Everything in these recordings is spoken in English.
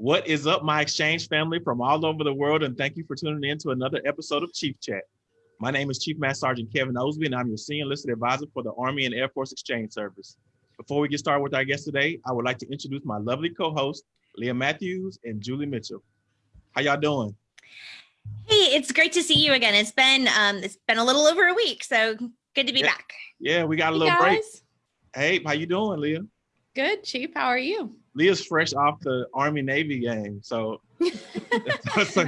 What is up, my exchange family from all over the world, and thank you for tuning in to another episode of Chief Chat. My name is Chief Master Sergeant Kevin Osby, and I'm your Senior Enlisted Advisor for the Army and Air Force Exchange Service. Before we get started with our guest today, I would like to introduce my lovely co-host, Leah Matthews and Julie Mitchell. How y'all doing? Hey, it's great to see you again. It's been um, it's been a little over a week, so good to be yeah. back. Yeah, we got a little break. Hey, how you doing, Leah? Good, Chief. How are you? Leah's fresh off the Army Navy game, so so,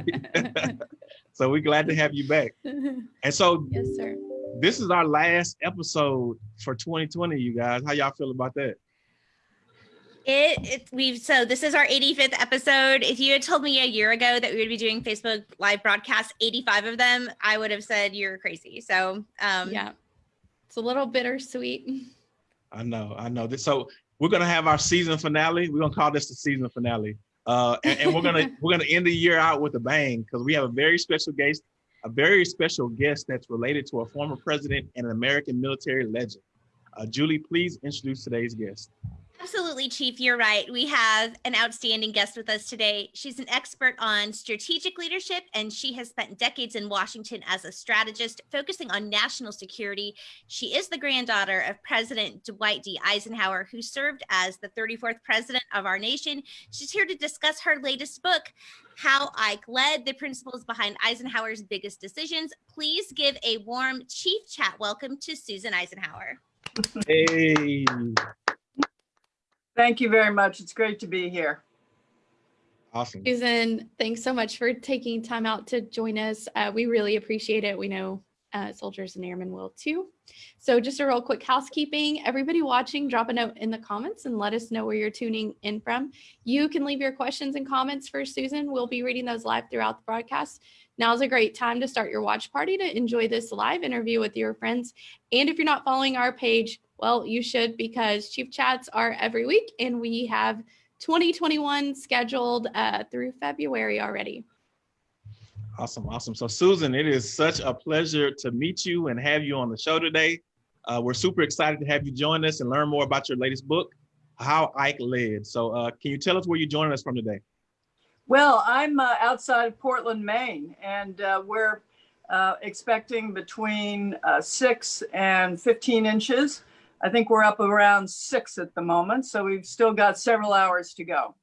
so we're glad to have you back. And so, yes, sir. This is our last episode for 2020, you guys. How y'all feel about that? It, it we've so this is our 85th episode. If you had told me a year ago that we would be doing Facebook live broadcasts, 85 of them, I would have said you're crazy. So um yeah, it's a little bittersweet. I know, I know. this So we're gonna have our season finale. We're gonna call this the season finale. Uh, and, and we're gonna we're gonna end the year out with a bang because we have a very special guest, a very special guest that's related to a former president and an American military legend. Uh, Julie, please introduce today's guest. Absolutely, Chief. You're right. We have an outstanding guest with us today. She's an expert on strategic leadership, and she has spent decades in Washington as a strategist, focusing on national security. She is the granddaughter of President Dwight D. Eisenhower, who served as the 34th president of our nation. She's here to discuss her latest book, How Ike Led, the principles behind Eisenhower's biggest decisions. Please give a warm Chief Chat welcome to Susan Eisenhower. Hey. Thank you very much. It's great to be here. Awesome. Susan, thanks so much for taking time out to join us. Uh, we really appreciate it. We know uh, soldiers and airmen will too. So just a real quick housekeeping, everybody watching, drop a note in the comments and let us know where you're tuning in from. You can leave your questions and comments for Susan. We'll be reading those live throughout the broadcast. Now's a great time to start your watch party to enjoy this live interview with your friends. And if you're not following our page, well, you should because Chief Chats are every week and we have 2021 scheduled uh, through February already. Awesome, awesome. So Susan, it is such a pleasure to meet you and have you on the show today. Uh, we're super excited to have you join us and learn more about your latest book, How Ike Led. So uh, can you tell us where you're joining us from today? Well, I'm uh, outside of Portland, Maine, and uh, we're uh, expecting between uh, six and 15 inches I think we're up around six at the moment, so we've still got several hours to go.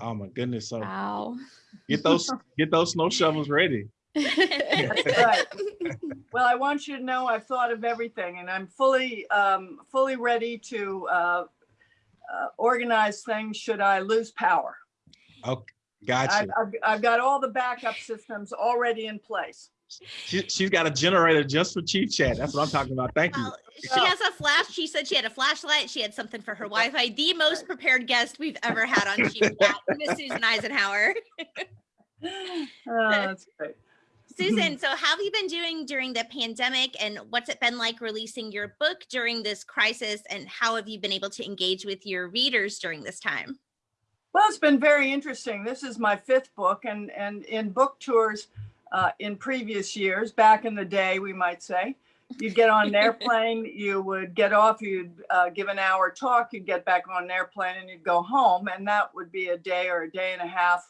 Oh my goodness! So wow. get those get those snow shovels ready. right. Well, I want you to know I've thought of everything, and I'm fully um, fully ready to uh, uh, organize things should I lose power. Okay, gotcha. I've, I've, I've got all the backup systems already in place. She, she's got a generator just for Chief Chat. That's what I'm talking about. Thank you. Well, she has a flash. She said she had a flashlight. She had something for her Wi-Fi. The most prepared guest we've ever had on Chief Chat, Miss Susan Eisenhower. oh, that's great. Susan, so how have you been doing during the pandemic and what's it been like releasing your book during this crisis and how have you been able to engage with your readers during this time? Well, it's been very interesting. This is my fifth book and, and in book tours, uh, in previous years, back in the day, we might say. You'd get on an airplane, you would get off, you'd uh, give an hour talk, you'd get back on an airplane and you'd go home. And that would be a day or a day and a half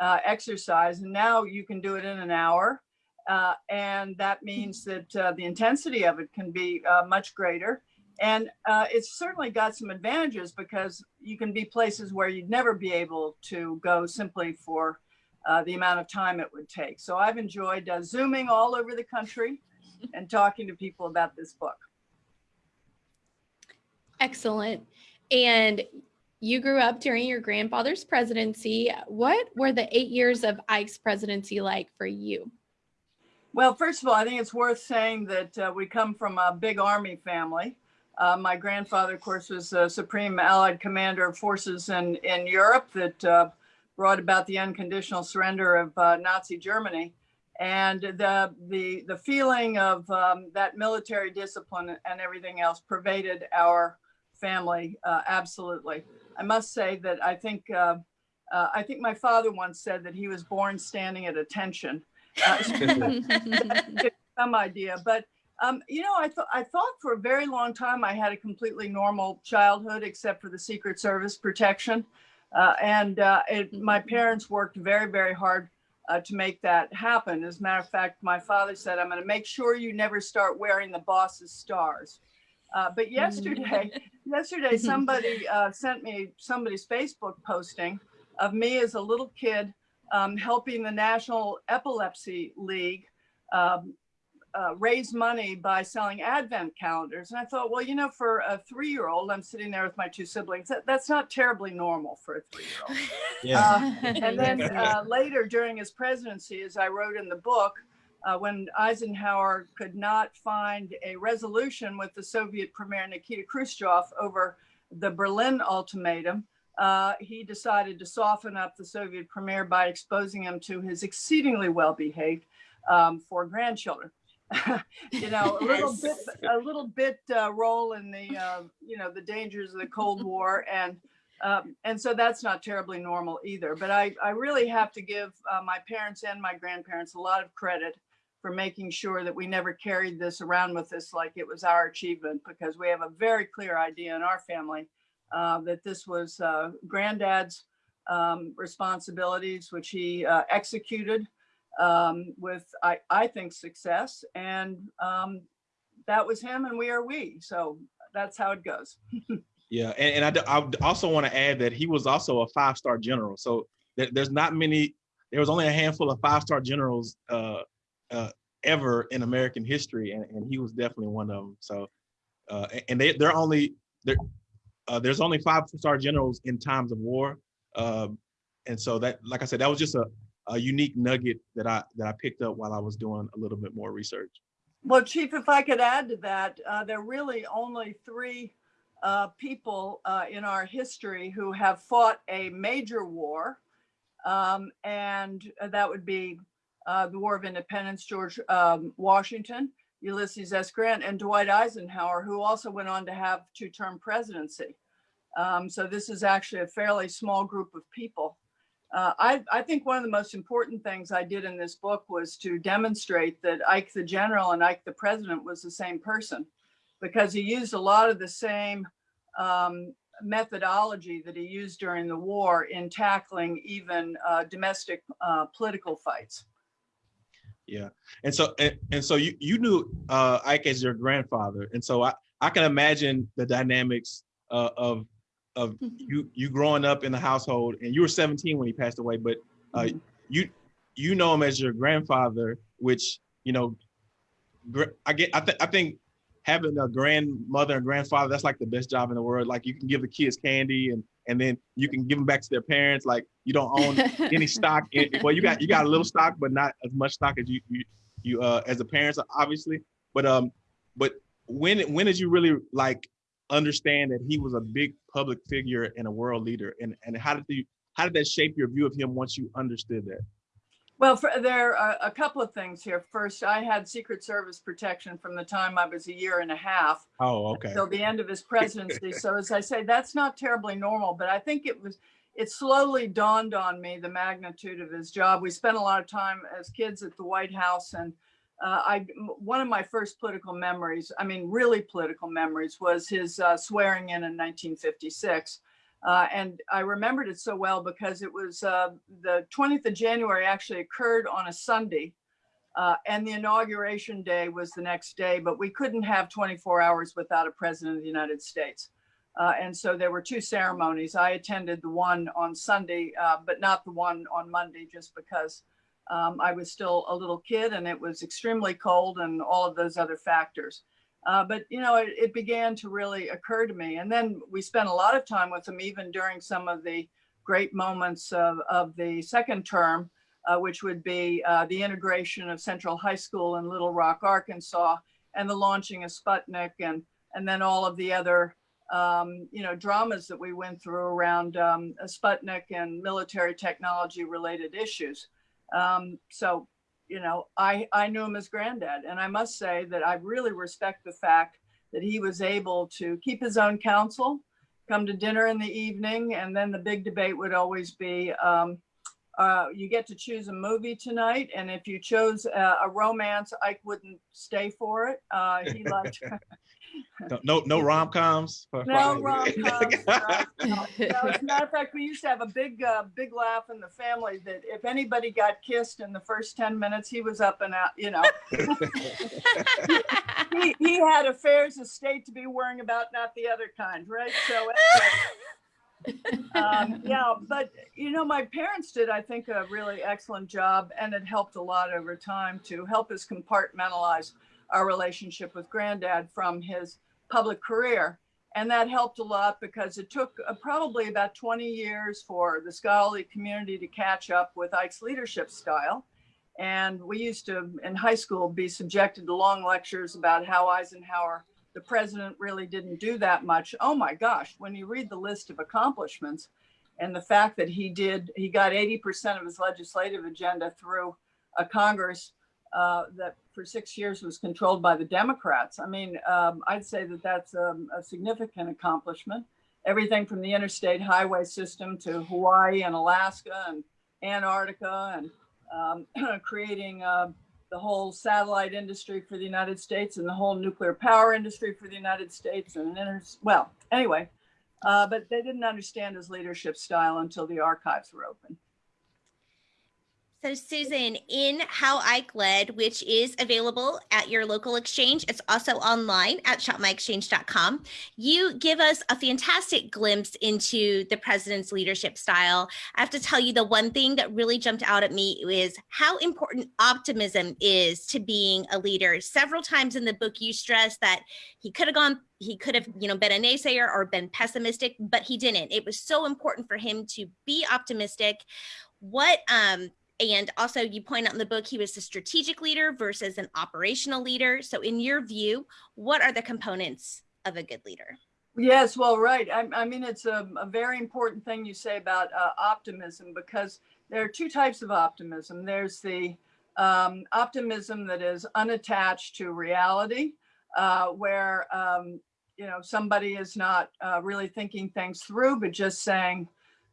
uh, exercise. And now you can do it in an hour. Uh, and that means that uh, the intensity of it can be uh, much greater. And it's certainly got some advantages because you can be places where you'd never be able to go simply for uh, the amount of time it would take. So I've enjoyed uh, Zooming all over the country and talking to people about this book. Excellent. And you grew up during your grandfather's presidency. What were the eight years of Ike's presidency like for you? Well, first of all, I think it's worth saying that uh, we come from a big Army family. Uh, my grandfather, of course, was the Supreme Allied Commander of Forces in, in Europe that uh, brought about the unconditional surrender of uh, Nazi Germany. And the, the, the feeling of um, that military discipline and everything else pervaded our family uh, absolutely. I must say that I think, uh, uh I think my father once said that he was born standing at attention. Uh, some idea, but um, you know, I thought I thought for a very long time I had a completely normal childhood, except for the Secret Service protection. Uh, and uh, it, my parents worked very, very hard uh, to make that happen. As a matter of fact, my father said, I'm going to make sure you never start wearing the boss's stars. Uh, but yesterday, yesterday, somebody uh, sent me somebody's Facebook posting of me as a little kid um, helping the National Epilepsy League um, uh, raise money by selling advent calendars. And I thought, well, you know, for a three-year-old, I'm sitting there with my two siblings. That, that's not terribly normal for a three-year-old. Yeah. And then uh, later during his presidency, as I wrote in the book, uh, when Eisenhower could not find a resolution with the Soviet Premier Nikita Khrushchev over the Berlin ultimatum, uh, he decided to soften up the Soviet Premier by exposing him to his exceedingly well-behaved um, four grandchildren. you know, a little bit, a little bit uh, role in the, uh, you know, the dangers of the Cold War, and um, and so that's not terribly normal either. But I, I really have to give uh, my parents and my grandparents a lot of credit for making sure that we never carried this around with us like it was our achievement, because we have a very clear idea in our family uh, that this was uh, granddad's um, responsibilities, which he uh, executed um, with, I, I think, success. And um, that was him and we are we. So that's how it goes. Yeah, and, and I, I also want to add that he was also a five-star general. So there, there's not many, there was only a handful of five-star generals uh, uh, ever in American history, and, and he was definitely one of them. So, uh, and they, they're only, there, uh, there's only five-star generals in times of war. Um, and so that, like I said, that was just a, a unique nugget that I, that I picked up while I was doing a little bit more research. Well, Chief, if I could add to that, uh, there are really only three uh, people uh, in our history who have fought a major war. Um, and that would be uh, the War of Independence, George um, Washington, Ulysses S. Grant, and Dwight Eisenhower, who also went on to have two-term presidency. Um, so this is actually a fairly small group of people. Uh, I, I think one of the most important things I did in this book was to demonstrate that Ike the general and Ike the president was the same person because he used a lot of the same um, methodology that he used during the war in tackling even uh, domestic uh, political fights. Yeah, and so and, and so you you knew uh, Ike as your grandfather, and so I I can imagine the dynamics uh, of of you you growing up in the household, and you were 17 when he passed away, but uh, Mhm. you you know him as your grandfather, which you know, gr- I get I think I think having a grandmother and grandfather that's like the best job in the world. Like you can give the kids candy and and then you can give them back to their parents. Like you don't own any stock. In, well, you got you got a little stock, but not as much stock as you you, you uh as the parents, obviously. But um, but when when did you really like understand that he was a big public figure and a world leader, and and how did you how did that shape your view of him once you understood that? Well, for, there are a couple of things here. First, I had Secret Service protection from the time I was a year and a half Oh, okay. till the end of his presidency. So as I say, that's not terribly normal, but I think it was, it slowly dawned on me the magnitude of his job. We spent a lot of time as kids at the White House and uh, I, one of my first political memories, I mean, really political memories was his uh, swearing in in 1956. Uh, and I remembered it so well because it was uh, the 20th of January actually occurred on a Sunday. Uh, and the inauguration day was the next day, but we couldn't have 24 hours without a president of the United States. Uh, and so there were two ceremonies. I attended the one on Sunday, but not the one on Monday, just because um, I was still a little kid and it was extremely cold and all of those other factors. Uh, but you know, it, it began to really occur to me. And then we spent a lot of time with him, even during some of the great moments of, of the second term, uh, which would be uh, the integration of Central High School in Little Rock, Arkansas, and the launching of Sputnik, and and then all of the other um, you know dramas that we went through around um, Sputnik and military technology related issues. Um, so you know, I, I knew him as granddad. And I must say that I really respect the fact that he was able to keep his own counsel, come to dinner in the evening, and then the big debate would always be, um, uh, you get to choose a movie tonight. And if you chose a, a romance, Ike wouldn't stay for it. Uh, he liked, No, no, no rom coms. No rom-coms. no, no. As a matter of fact, we used to have a big, uh, big laugh in the family that if anybody got kissed in the first 10 minutes, he was up and out, you know. he, he had affairs of state to be worrying about, not the other kind, right? So, anyway, um, yeah, but you know, my parents did, I think, a really excellent job, and it helped a lot over time to help us compartmentalize our relationship with granddad from his public career. And that helped a lot because it took uh, probably about 20 years for the scholarly community to catch up with Ike's leadership style. And we used to, in high school, be subjected to long lectures about how Eisenhower, the president, really didn't do that much. Oh my gosh, when you read the list of accomplishments and the fact that he did, he got 80% of his legislative agenda through a Congress uh, that for six years was controlled by the Democrats. I mean, um, I'd say that that's um, a significant accomplishment. Everything from the interstate highway system to Hawaii and Alaska and Antarctica and um, creating uh, the whole satellite industry for the United States and the whole nuclear power industry for the United States. And well, anyway, uh, but they didn't understand his leadership style until the archives were open. So, Susan, in How Ike Led, which is available at your local exchange, it's also online at shopmyexchange.com. You give us a fantastic glimpse into the president's leadership style. I have to tell you, the one thing that really jumped out at me is how important optimism is to being a leader. Several times in the book, you stress that he could have gone he could have you know been a naysayer or been pessimistic but he didn't it was so important for him to be optimistic what um and also, you point out in the book, he was a strategic leader versus an operational leader. So, in your view, what are the components of a good leader? Yes, well, right. I, I mean, it's a, a, very important thing you say about uh, optimism because there are two types of optimism. There's the um, optimism that is unattached to reality, uh, where um, you know somebody is not uh, really thinking things through, but just saying,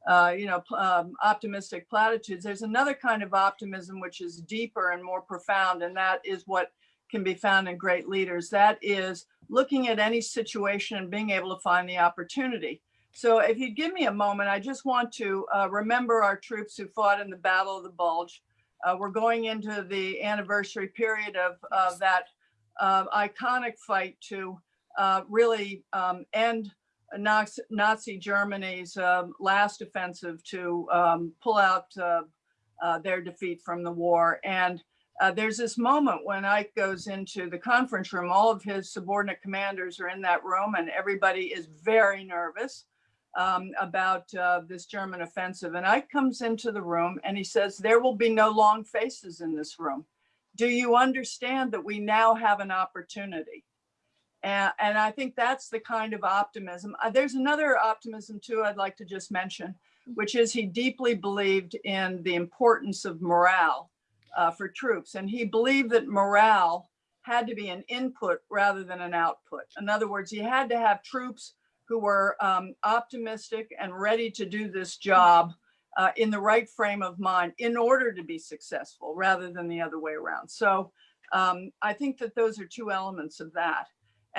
uh, you know, um, optimistic platitudes. There's another kind of optimism which is deeper and more profound, and that is what can be found in great leaders. That is looking at any situation and being able to find the opportunity. So, if you give me a moment, I just want to uh, remember our troops who fought in the Battle of the Bulge. Uh, we're going into the anniversary period of, of that uh, iconic fight to uh, really um, end Nazi Germany's um, last offensive to um, pull out uh, uh, their defeat from the war. And uh, there's this moment when Ike goes into the conference room, all of his subordinate commanders are in that room, and everybody is very nervous um, about uh, this German offensive. And Ike comes into the room and he says, There will be no long faces in this room. Do you understand that we now have an opportunity? And, and I think that's the kind of optimism. Uh, there's another optimism too I'd like to just mention, which is he deeply believed in the importance of morale uh, for troops. And he believed that morale had to be an input rather than an output. In other words, he had to have troops who were um, optimistic and ready to do this job uh, in the right frame of mind in order to be successful rather than the other way around. So um, I think that those are two elements of that.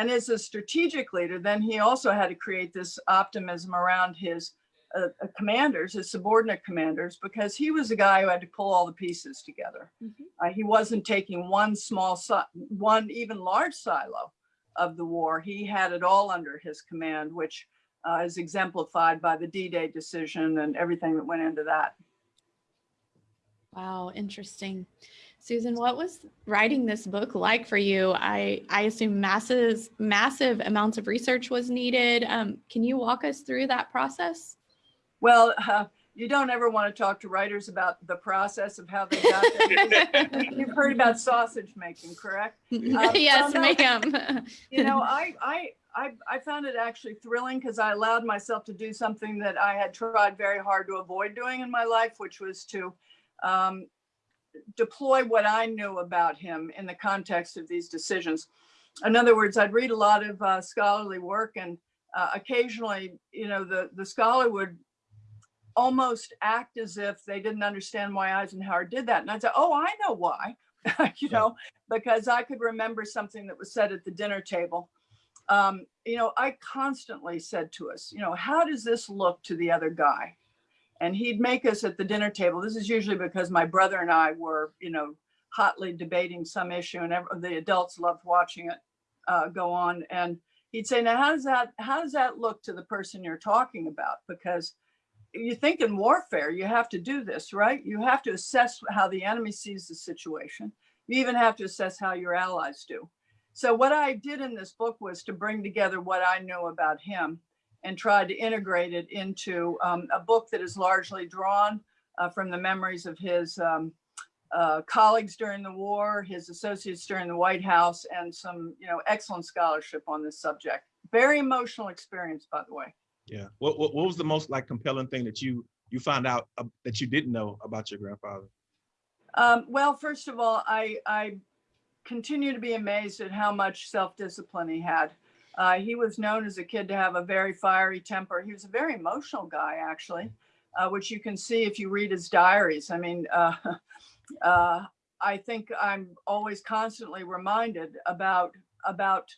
And as a strategic leader, then he also had to create this optimism around his uh, uh, commanders, his subordinate commanders, because he was a guy who had to pull all the pieces together. Mm-hmm. Uh, he wasn't taking one small, one even large silo of the war. He had it all under his command, which uh, is exemplified by the D-Day decision and everything that went into that. Wow, interesting. Susan, what was writing this book like for you? I, I assume massive, massive amounts of research was needed. Um, can you walk us through that process? Well, uh, you don't ever want to talk to writers about the process of how they got there. You've heard about sausage making, correct? Um, yes, no, ma'am. you know, I, I, I, I found it actually thrilling because I allowed myself to do something that I had tried very hard to avoid doing in my life, which was to um, deploy what I knew about him in the context of these decisions. In other words, I'd read a lot of uh, scholarly work, and uh, occasionally, you know, the the scholar would almost act as if they didn't understand why Eisenhower did that, and I'd say, "Oh, I know why," you know, because I could remember something that was said at the dinner table. um, you know, I constantly said to us, you know, how does this look to the other guy? And he'd make us at the dinner table. This is usually because my brother and I were, you know, hotly debating some issue and the adults loved watching it uh, go on. And he'd say, now, how does that, how does that look to the person you're talking about? Because you think in warfare, you have to do this, right? You have to assess how the enemy sees the situation. You even have to assess how your allies do. So what I did in this book was to bring together what I know about him and tried to integrate it into um, a book that is largely drawn uh, from the memories of his um, uh, colleagues during the war, his associates during the White House, and some, you know, excellent scholarship on this subject. Very emotional experience, by the way. Yeah. What, what what was the most like compelling thing that you you found out uh, that you didn't know about your grandfather? Um, well, first of all, I, I continue to be amazed at how much self-discipline he had. Uh, he was known as a kid to have a very fiery temper. He was a very emotional guy, actually, uh, which you can see if you read his diaries. I mean, uh, uh, I think I'm always constantly reminded about about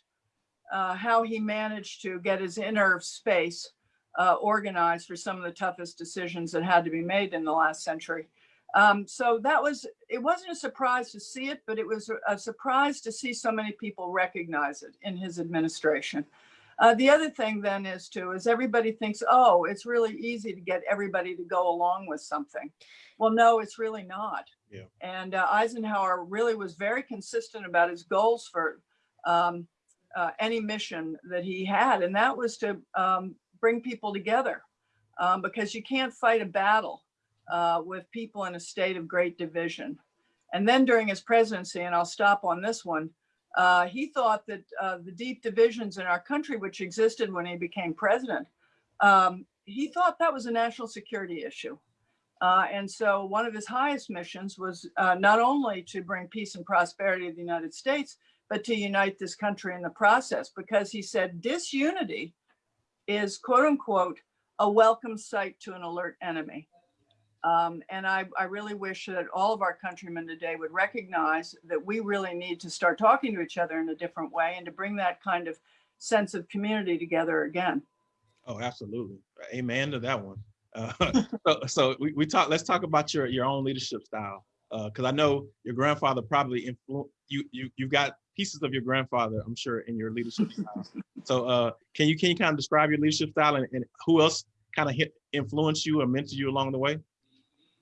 uh, how he managed to get his inner space uh, organized for some of the toughest decisions that had to be made in the last century. Um, so that was, it wasn't a surprise to see it, but it was a, surprise to see so many people recognize it in his administration. Uh, the other thing then is too, is everybody thinks, oh, it's really easy to get everybody to go along with something. Well, no, it's really not. Yeah. And uh, Eisenhower really was very consistent about his goals for um, uh, any mission that he had, and that was to um, bring people together um, because you can't fight a battle uh, with people in a state of great division. And then during his presidency, and I'll stop on this one, uh, he thought that uh, the deep divisions in our country, which existed when he became president, um, he thought that was a national security issue. Uh, and so one of his highest missions was uh, not only to bring peace and prosperity to the United States, but to unite this country in the process, because he said disunity is quote unquote a welcome sight to an alert enemy. Um, and I, I really wish that all of our countrymen today would recognize that we really need to start talking to each other in a different way and to bring that kind of sense of community together again. Oh, absolutely. Amen to that one. Uh, so, so we, we talk. Let's talk about your your own leadership style, because I know your grandfather probably influ you. You you got pieces of your grandfather, I'm sure, in your leadership style. So, uh, can you can you kind of describe your leadership style and, and who else kind of hit influence you or mentor you along the way?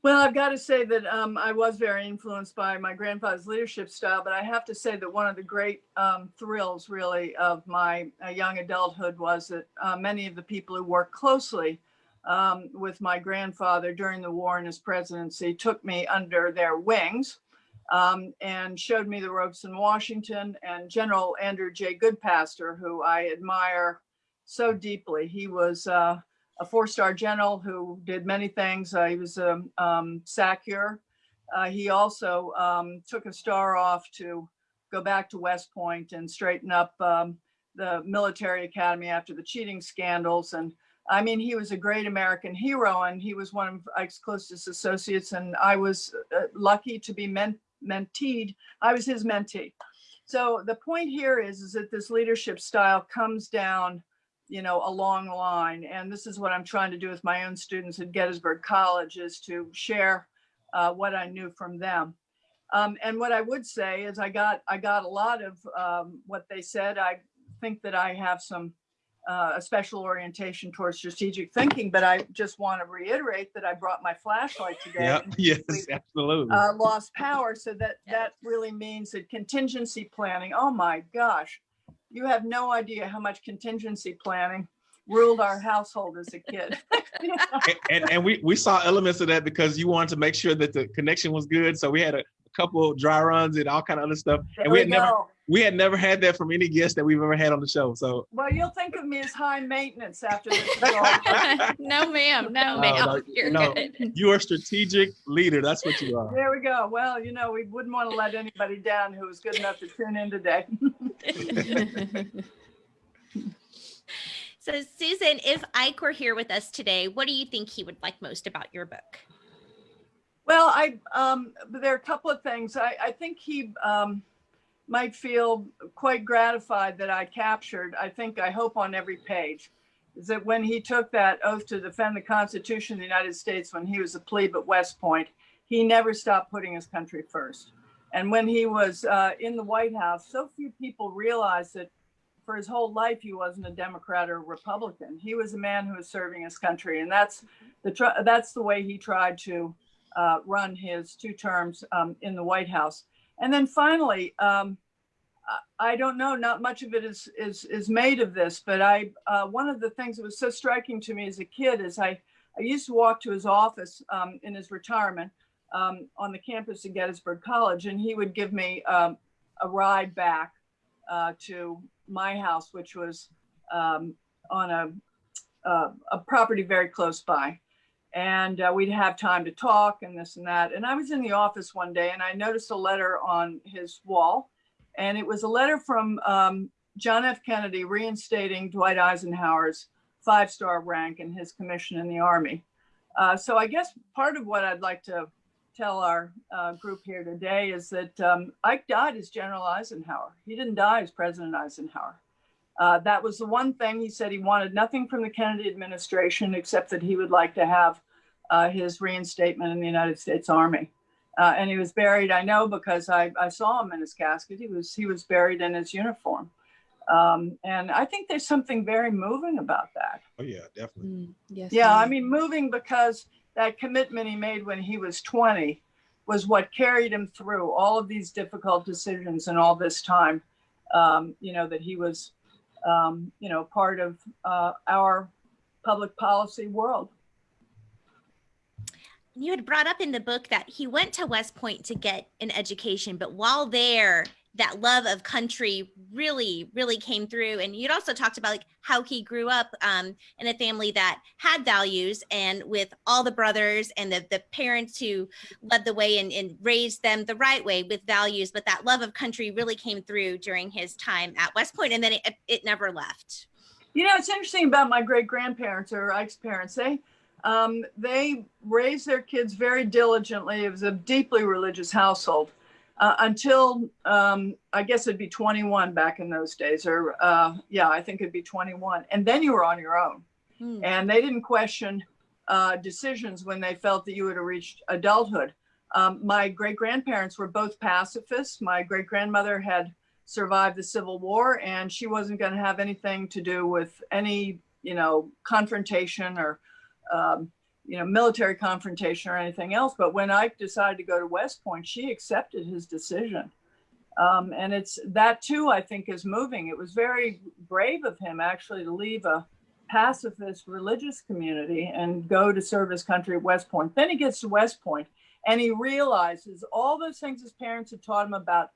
Well, I've got to say that um, I was very influenced by my grandfather's leadership style, but I have to say that one of the great um, thrills, really, of my uh, young adulthood was that uh, many of the people who worked closely um, with my grandfather during the war and his presidency took me under their wings um, and showed me the ropes in Washington. And General Andrew J. Goodpaster, who I admire so deeply, he was. Uh, a four-star general who did many things. Uh, he was a um, um, SACEUR. Uh, he also um, took a star off to go back to West Point and straighten up um, the military academy after the cheating scandals. And I mean, he was a great American hero and he was one of Ike's closest associates. And I was uh, lucky to be ment menteed. I was his mentee. So the point here is, is that this leadership style comes down you know, a long line. And this is what I'm trying to do with my own students at Gettysburg College is to share uh, what I knew from them. Um, and what I would say is I got I got a lot of um, what they said. I think that I have some uh, a special orientation towards strategic thinking, but I just want to reiterate that I brought my flashlight today. Yeah, yes, absolutely. Uh, lost power, so that that really means that contingency planning. Oh my gosh, you have no idea how much contingency planning ruled our household as a kid. and, and, and we we saw elements of that because you wanted to make sure that the connection was good. So we had a, a couple dry runs and all kind of other stuff. And we we had never we had never had that from any guest that we've ever had on the show. So Well, you'll think of me as high maintenance after this. no, ma'am. No, No, ma'am. no, You're no. good. you are strategic leader. That's what you are. There we go. Well, you know, we wouldn't want to let anybody down who was good enough to tune in today. So, Susan, if Ike were here with us today, what do you think he would like most about your book? Well, I um, there are a couple of things. I, I think he um, might feel quite gratified that I captured, I think, I hope on every page, is that when he took that oath to defend the Constitution of the United States when he was a plebe at West Point, he never stopped putting his country first. And when he was uh, in the White House, so few people realized that for his whole life he wasn't a Democrat or a Republican. He was a man who was serving his country, and that's the that's the way he tried to uh, run his two terms um, in the White House. And then finally, um, I don't know, not much of it is is is made of this, but I uh, one of the things that was so striking to me as a kid is I I used to walk to his office um, in his retirement um, on the campus of Gettysburg College, and he would give me um, a ride back uh, to my house, which was um, on a, uh, a property very close by. And uh, we'd have time to talk and this and that. And I was in the office one day and I noticed a letter on his wall. And it was a letter from um, John F. Kennedy reinstating Dwight Eisenhower's five star rank and his commission in the Army. Uh, so I guess part of what I'd like to tell our uh, group here today is that um, Ike died as General Eisenhower. He didn't die as President Eisenhower. Uh, that was the one thing he said he wanted nothing from the Kennedy administration except that he would like to have uh, his reinstatement in the United States Army. Uh, and he was buried, I know, because I, I saw him in his casket. He was, he was buried in his uniform. Um, and I think there's something very moving about that. Oh yeah, definitely. Mm, yes. Yeah, I mean, moving because that commitment he made when he was 20 was what carried him through all of these difficult decisions and all this time. Um, you know, that he was, um, you know, part of uh, our public policy world. You had brought up in the book that he went to West Point to get an education, but while there, that love of country really really came through and you'd also talked about like how he grew up um, in a family that had values and with all the brothers and the, the parents who led the way and, and raised them the right way with values but that love of country really came through during his time at west point and then it, it never left You know, it's interesting about my great grandparents or Ike's parents. They um, they raised their kids very diligently. It was a deeply religious household uh, until um, I guess it'd be 21 back in those days, or uh, yeah, I think it'd be 21, and then you were on your own. Hmm. and they didn't question uh, decisions when they felt that you had reached adulthood. Um, my great grandparents were both pacifists. My great grandmother had survived the Civil War, and she wasn't going to have anything to do with any, you know, confrontation or, um, you know, military confrontation or anything else. But when Ike decided to go to West Point, she accepted his decision. Um, and it's that too, I think, is moving. It was very brave of him actually to leave a pacifist religious community and go to serve his country at West Point. Then he gets to West Point and he realizes all those things his parents had taught him about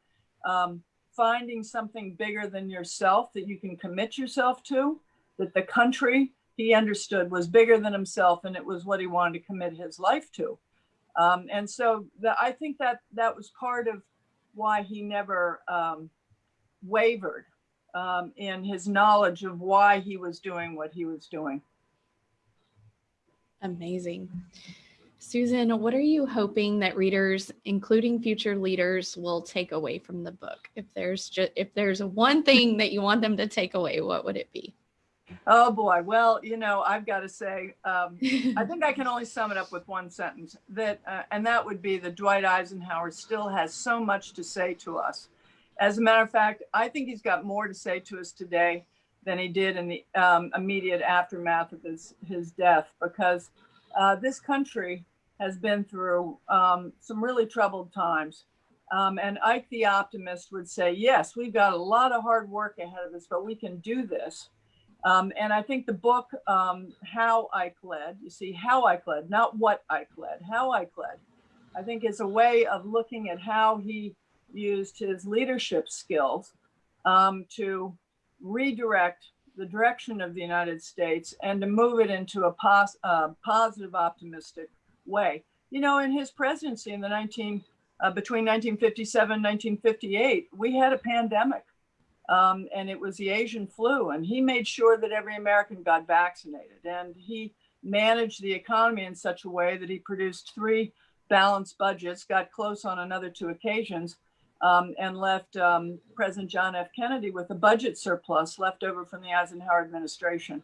um, finding something bigger than yourself that you can commit yourself to, that the country he understood was bigger than himself and it was what he wanted to commit his life to. Um, and so the, I think that that was part of why he never um, wavered um, in his knowledge of why he was doing what he was doing. Amazing. Susan, what are you hoping that readers, including future leaders, will take away from the book? If there's just if there's one thing that you want them to take away, what would it be? Oh boy. Well, you know, I've got to say, um, I think I can only sum it up with one sentence that, uh, and that would be that Dwight Eisenhower still has so much to say to us. As a matter of fact, I think he's got more to say to us today than he did in the um, immediate aftermath of his, his death, because uh, this country has been through um, some really troubled times. Um, and Ike the optimist would say, yes, we've got a lot of hard work ahead of us, but we can do this. Um, and I think the book, um, How I Led, you see, How I Led, not what I led, How I Led, I think is a way of looking at how he used his leadership skills um, to redirect the direction of the United States and to move it into a pos- uh, positive, optimistic way. You know, in his presidency in the 19, uh, between 1957 and 1958, we had a pandemic um, and it was the Asian flu. And he made sure that every American got vaccinated. And he managed the economy in such a way that he produced three balanced budgets, got close on another two occasions, um, and left um, President John F. Kennedy with a budget surplus left over from the Eisenhower administration.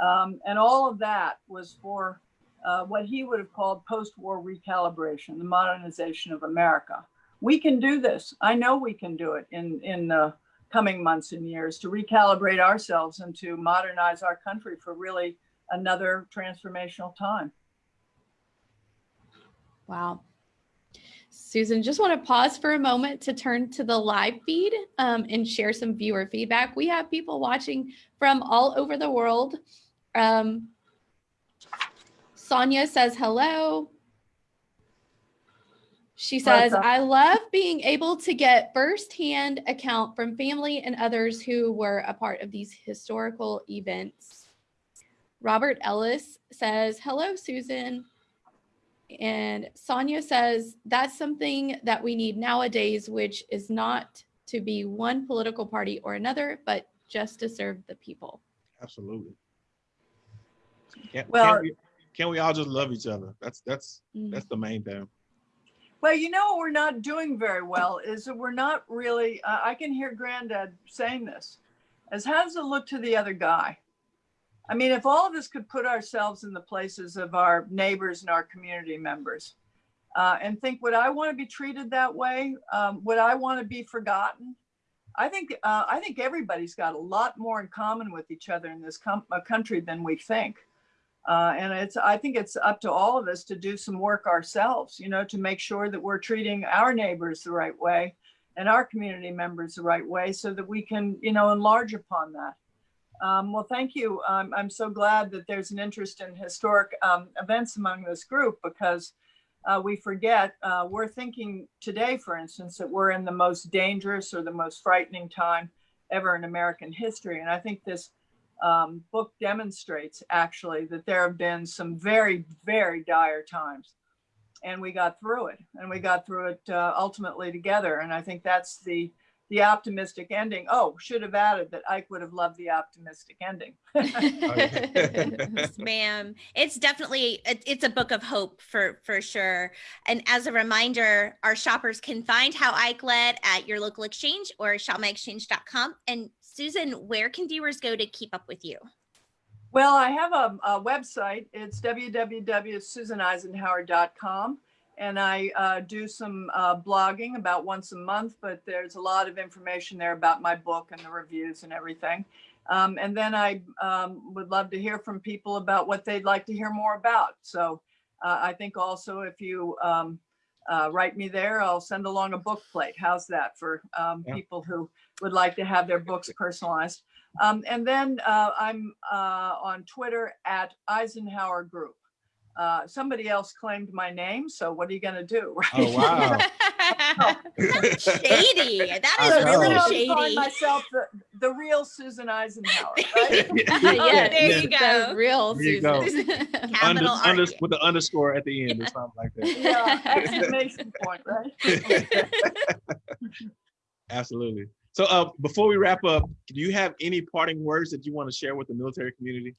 Um, and all of that was for uh, what he would have called post-war recalibration, the modernization of America. We can do this. I know we can do it in, in the coming months and years to recalibrate ourselves and to modernize our country for really another transformational time. Wow. Susan, just want to pause for a moment to turn to the live feed um, and share some viewer feedback. We have people watching from all over the world. Um, Sonia says hello. She says, I love being able to get firsthand account from family and others who were a part of these historical events. Robert Ellis says, hello, Susan. And Sonia says, that's something that we need nowadays, which is not to be one political party or another, but just to serve the people. Absolutely. Can, Well- can, we, can we all just love each other? That's that's Mhm. that's the main thing. Well, you know what we're not doing very well is that we're not really, uh, I can hear Granddad saying this, as how does it look to the other guy? I mean, if all of us could put ourselves in the places of our neighbors and our community members uh, and think, would I want to be treated that way? Um, would I want to be forgotten? I think uh, I think everybody's got a lot more in common with each other in this uh, country than we think. Uh, and it's I think it's up to all of us to do some work ourselves, you know, to make sure that we're treating our neighbors the right way and our community members the right way so that we can, you know, enlarge upon that. Um, well, thank you. Um, I'm so glad that there's an interest in historic um, events among this group because uh, we forget, uh, we're thinking today, for instance, that we're in the most dangerous or the most frightening time ever in American history. And I think this um, book demonstrates actually that there have been some very, very dire times. And we got through it and we got through it uh, ultimately together. And I think that's the, the optimistic ending. Oh, should have added that Ike would have loved the optimistic ending. Ma'am. It's definitely it- it's a book of hope for for sure. And as a reminder, our shoppers can find How Ike Led at your local exchange or shopmyexchange.com. And Susan, where can viewers go to keep up with you? Well, I have a, a website. It's www.susaneisenhower.com. And I uh, do some uh, blogging about once a month, but there's a lot of information there about my book and the reviews and everything. Um, and then I um, would love to hear from people about what they'd like to hear more about. So uh, I think also if you um, uh, write me there, I'll send along a book plate. How's that for um, Yeah. people who would like to have their books personalized? Um, and then uh, I'm uh, on Twitter at Eisenhower Group. Uh, somebody else claimed my name, so what are you going to do? right? Oh wow. That's shady. That I is know. So really shady. myself the, the real Susan Eisenhower. Right? yes, there you the go. real There. Susan. Under, Capital under, R. with the underscore at the end or something like that. yeah, exclamation point, right? Absolutely. So uh, before we wrap up, do you have any parting words that you want to share with the military community?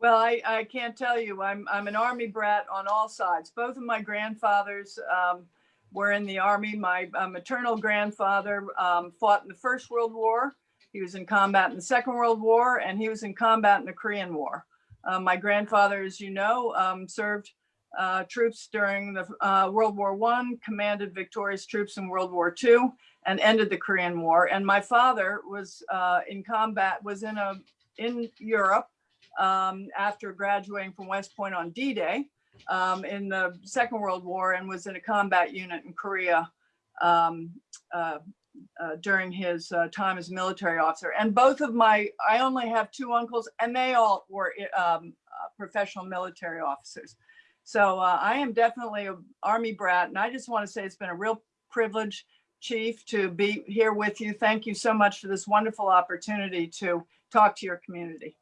Well, I, I can't tell you. I'm I'm an army brat on all sides. Both of my grandfathers um, were in the army. My uh, maternal grandfather um, fought in the First World War. He was in combat in the Second World War, and he was in combat in the Korean War. Uh, my grandfather, as you know, um, served uh, troops during the uh, World War One, commanded victorious troops in World War Two, and ended the Korean War. And my father was uh, in combat, was in a in Europe um, after graduating from West Point on D-Day um, in the Second World War and was in a combat unit in Korea um, uh, uh, during his uh, time as a military officer. And both of my, I only have two uncles and they all were um, uh, professional military officers. So uh, I am definitely an Army brat. And I just want to say it's been a real privilege, Chief, to be here with you. Thank you so much for this wonderful opportunity to talk to your community.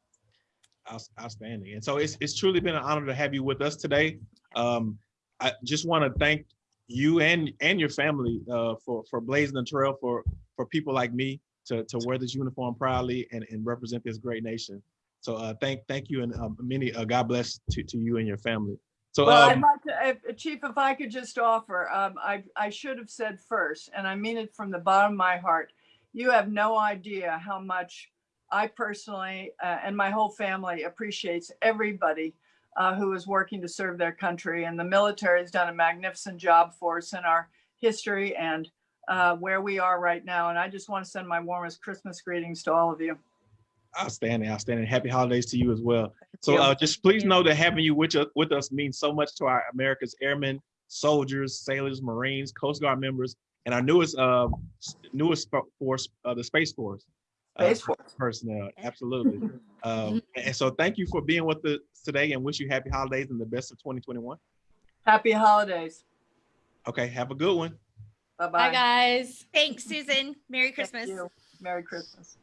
Outstanding. And so it's, it's truly been an honor to have you with us today. Um, I just want to thank you and, and your family uh, for, for blazing the trail for, for people like me to, to wear this uniform proudly and, and represent this great nation. So uh, thank, thank you and um, many, uh, God bless to, to you and your family. So, Well, I'd um, like to, if- Chief, if I could just offer, um, I, I should have said first, and I mean it from the bottom of my heart. You have no idea how much I personally, uh, and my whole family appreciates everybody uh, who is working to serve their country. And the military has done a magnificent job for us in our history and uh, where we are right now. And I just want to send my warmest Christmas greetings to all of you. outstanding, outstanding. Happy holidays to you as well. So you. uh, just please know that having you with us, with us means so much to our America's airmen, soldiers, sailors, Marines, Coast Guard members, and our newest uh, newest force, uh, the Space Force. Uh, Space Force. personnel, absolutely. um, and so thank you for being with us today, and wish you happy holidays and the best of 2021. Happy holidays. Okay, have a good one. Bye-bye. Bye, guys. Thanks, Susan. Merry Thank Christmas. you. Merry Christmas.